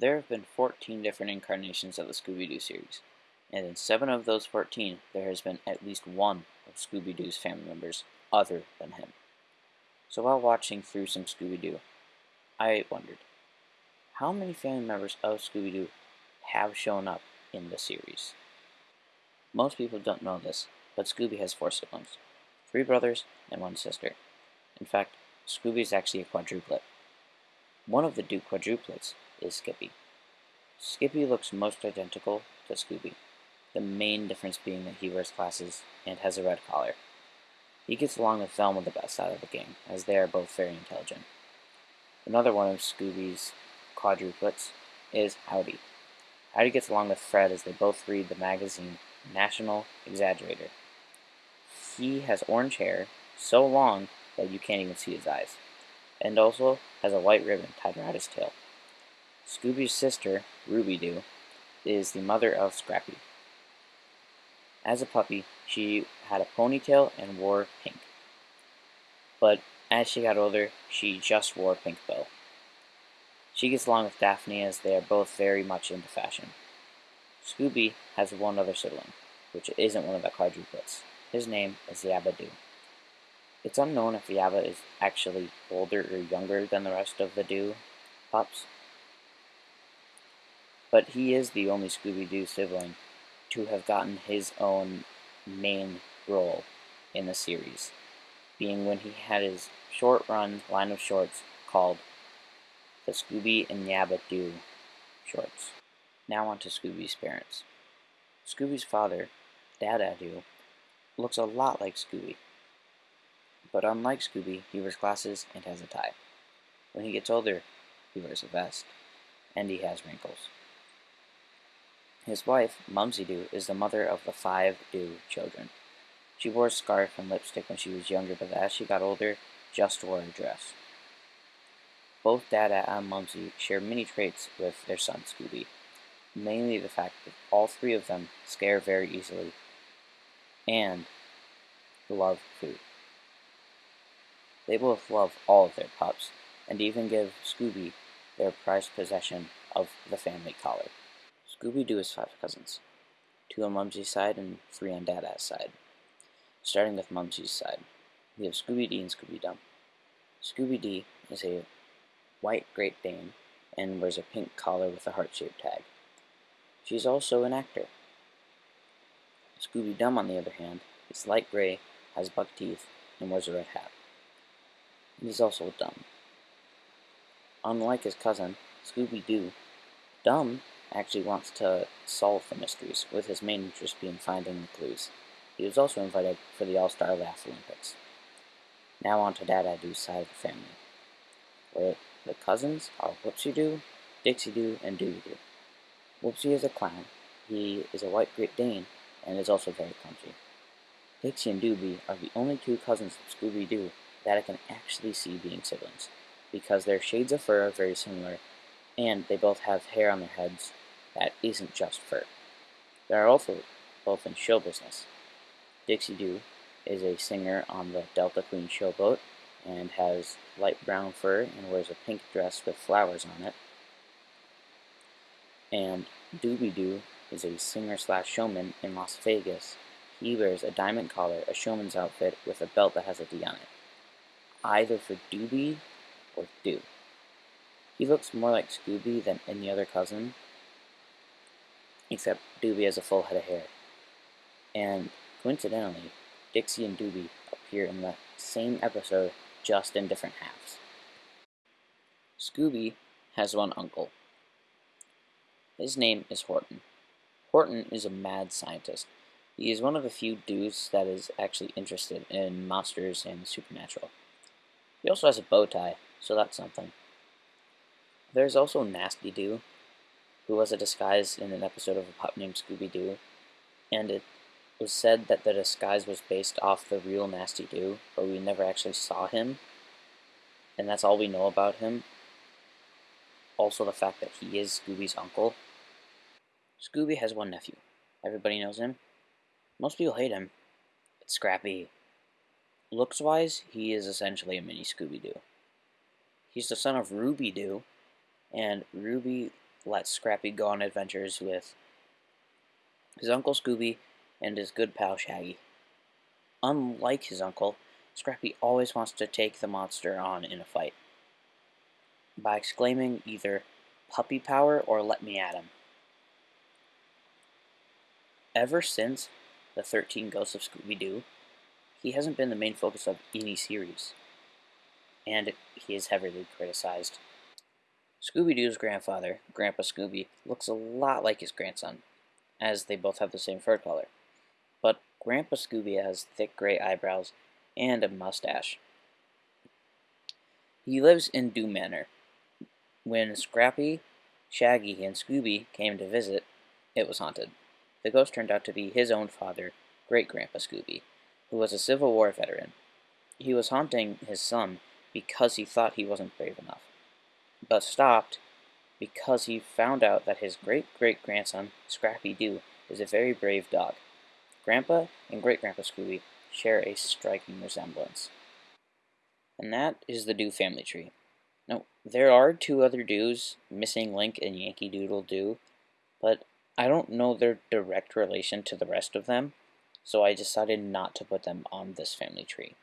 There have been 14 different incarnations of the Scooby-Doo series, and in 7 of those 14, there has been at least one of Scooby-Doo's family members other than him. So while watching through some Scooby-Doo, I wondered, how many family members of Scooby-Doo have shown up in the series? Most people don't know this, but Scooby has four siblings, three brothers and one sister. In fact, Scooby is actually a quadruplet. One of the Doo quadruplets is Skippy. Skippy looks most identical to Scooby, the main difference being that he wears glasses and has a red collar. He gets along with Velma the best out of the gang, as they are both very intelligent. Another one of Scooby's quadruplets is Howdy. Howdy gets along with Fred as they both read the magazine National Exaggerator. He has orange hair, so long that you can't even see his eyes, and also has a white ribbon tied around his tail. Scooby's sister, Ruby Doo, is the mother of Scrappy. As a puppy, she had a ponytail and wore pink. But as she got older, she just wore pink bow. She gets along with Daphne as they are both very much into fashion. Scooby has one other sibling, which isn't one of the quadruplets. His name is Yabba Doo. It's unknown if Yabba is actually older or younger than the rest of the Doo pups, but he is the only Scooby-Doo sibling to have gotten his own main role in the series, being when he had his short-run line of shorts called the Scooby and Yabba Doo shorts. Now on to Scooby's parents. Scooby's father, Dada Doo, looks a lot like Scooby. But unlike Scooby, he wears glasses and has a tie. When he gets older, he wears a vest, and he has wrinkles. His wife, Mumsy Doo, is the mother of the five Doo children. She wore a scarf and lipstick when she was younger, but as she got older, just wore a dress. Both Dada and Mumsy share many traits with their son Scooby, mainly the fact that all three of them scare very easily and love food. They both love all of their pups, and even give Scooby their prized possession of the family collar. Scooby-Doo has five cousins, two on Mumsy's side and three on Dada's side. Starting with Mumsy's side, we have Scooby-Dee and Scooby-Dum. Scooby-Dee is a white Great Dane and wears a pink collar with a heart-shaped tag. She's also an actor. Scooby-Dum, on the other hand, is light gray, has buck teeth, and wears a red hat. And he's also dumb. Unlike his cousin, Scooby-Doo, Dumb actually wants to solve the mysteries, with his main interest being finding the clues. He was also invited for the All-Star Laff-A-Lympics. Now on to Dada Doo's side of the family, where the cousins are Whoopsie Doo, Dixie Doo, and Dooby Doo. Whoopsie is a clown. He is a white Great Dane and is also very clumsy. Dixie and Dooby are the only two cousins of Scooby-Doo that I can actually see being siblings, because their shades of fur are very similar, and they both have hair on their heads that isn't just fur. There are also both in show business. Dixie Doo is a singer on the Delta Queen showboat and has light brown fur and wears a pink dress with flowers on it. And Dooby Doo is a singer slash showman in Las Vegas. He wears a diamond collar, a showman's outfit, with a belt that has a D on it. Either for Dooby or Doo. He looks more like Scooby than any other cousin, except Dooby has a full head of hair. And coincidentally, Dixie and Dooby appear in the same episode, just in different halves. Scooby has one uncle. His name is Horton. Horton is a mad scientist. He is one of the few dudes that is actually interested in monsters and the supernatural. He also has a bow tie, so that's something. There's also Nasty Doo, who was a disguise in an episode of a pup named Scooby-Doo, and it was said that the disguise was based off the real Nasty Doo, but we never actually saw him, and that's all we know about him. Also the fact that he is Scooby's uncle. Scooby has one nephew. Everybody knows him. Most people hate him. It's Scrappy. Looks-wise, he is essentially a mini Scooby-Doo. He's the son of Ruby Doo, and Ruby let Scrappy go on adventures with his Uncle Scooby and his good pal Shaggy. Unlike his uncle, Scrappy always wants to take the monster on in a fight by exclaiming either puppy power or let me at him. Ever since the 13 Ghosts of Scooby Doo, he hasn't been the main focus of any series, and he is heavily criticized. Scooby Doo's grandfather, Grandpa Scooby, looks a lot like his grandson, as they both have the same fur color. But Grandpa Scooby has thick gray eyebrows and a mustache. He lives in Doo Manor. When Scrappy, Shaggy, and Scooby came to visit, it was haunted. The ghost turned out to be his own father, Great Grandpa Scooby, who was a Civil War veteran. He was haunting his son because he thought he wasn't brave enough, but stopped because he found out that his great great grandson, Scrappy Doo, is a very brave dog. Grandpa and Great Grandpa Scooby share a striking resemblance. And that is the Doo family tree. Now, there are two other Doos, Missing Link and Yankee Doodle Doo, but I don't know their direct relation to the rest of them, so I decided not to put them on this family tree.